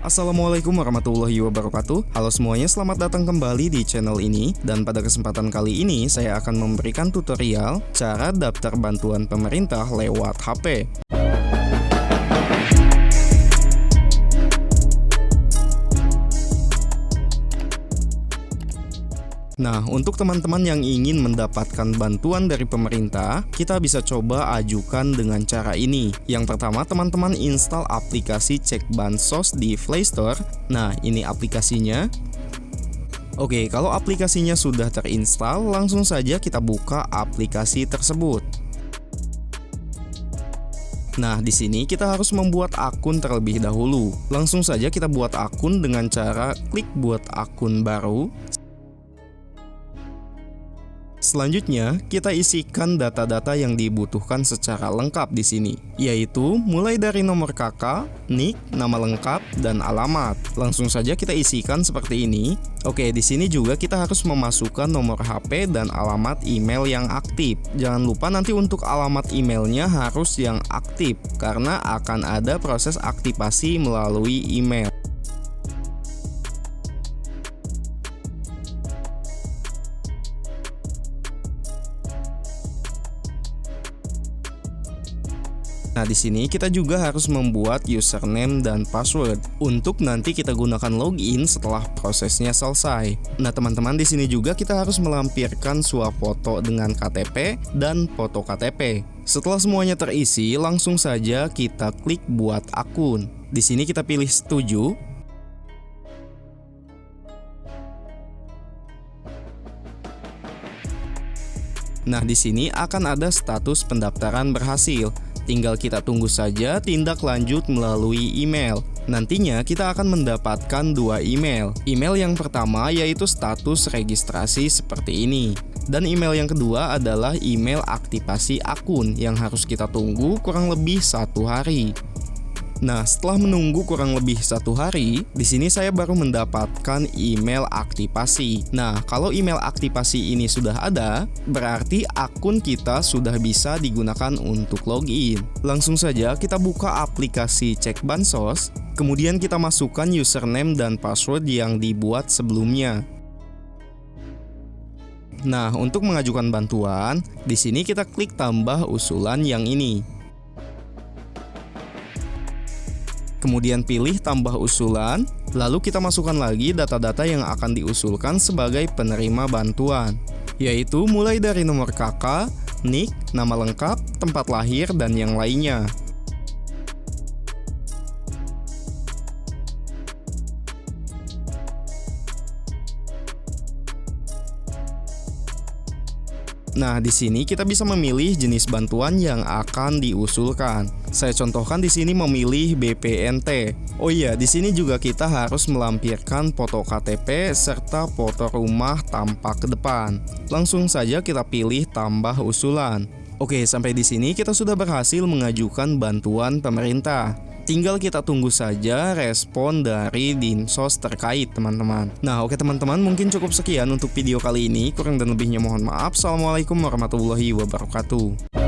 Assalamualaikum warahmatullahi wabarakatuh. Halo semuanya, selamat datang kembali di channel ini. Dan pada kesempatan kali ini, saya akan memberikan tutorial Cara daftar bantuan pemerintah lewat HP Nah, untuk teman-teman yang ingin mendapatkan bantuan dari pemerintah, kita bisa coba ajukan dengan cara ini. Yang pertama, teman-teman install aplikasi Cek Bansos di Play Store. Nah, ini aplikasinya. Oke, kalau aplikasinya sudah terinstall, langsung saja kita buka aplikasi tersebut. Nah, di sini kita harus membuat akun terlebih dahulu. Langsung saja kita buat akun dengan cara klik buat akun baru. Selanjutnya, kita isikan data-data yang dibutuhkan secara lengkap di sini, yaitu mulai dari nomor kakak, nick, nama lengkap, dan alamat. Langsung saja kita isikan seperti ini. Oke, di sini juga kita harus memasukkan nomor HP dan alamat email yang aktif. Jangan lupa nanti untuk alamat emailnya harus yang aktif, karena akan ada proses aktivasi melalui email. Nah, di sini kita juga harus membuat username dan password untuk nanti kita gunakan login setelah prosesnya selesai. Nah, teman-teman di sini juga kita harus melampirkan foto dengan KTP dan foto KTP. Setelah semuanya terisi, langsung saja kita klik buat akun. Di sini kita pilih setuju Nah, di sini akan ada status pendaftaran berhasil. Tinggal kita tunggu saja tindak lanjut melalui email. Nantinya kita akan mendapatkan dua email. Email yang pertama yaitu status registrasi seperti ini. Dan email yang kedua adalah email aktivasi akun yang harus kita tunggu kurang lebih satu hari. Nah, setelah menunggu kurang lebih satu hari, di sini saya baru mendapatkan email aktivasi. Nah, kalau email aktivasi ini sudah ada, berarti akun kita sudah bisa digunakan untuk login. Langsung saja kita buka aplikasi cek bansos, kemudian kita masukkan username dan password yang dibuat sebelumnya. Nah, untuk mengajukan bantuan, di sini kita klik tambah usulan yang ini. Kemudian pilih tambah usulan, lalu kita masukkan lagi data-data yang akan diusulkan sebagai penerima bantuan, yaitu mulai dari nomor kakak, nick, nama lengkap, tempat lahir, dan yang lainnya. Nah, di sini kita bisa memilih jenis bantuan yang akan diusulkan. Saya contohkan di sini memilih BPNT. Oh iya, di sini juga kita harus melampirkan foto KTP serta foto rumah tampak ke depan. Langsung saja kita pilih tambah usulan. Oke, sampai di sini kita sudah berhasil mengajukan bantuan pemerintah. Tinggal kita tunggu saja respon dari dinsos terkait teman-teman. Nah oke teman-teman mungkin cukup sekian untuk video kali ini. Kurang dan lebihnya mohon maaf. Assalamualaikum warahmatullahi wabarakatuh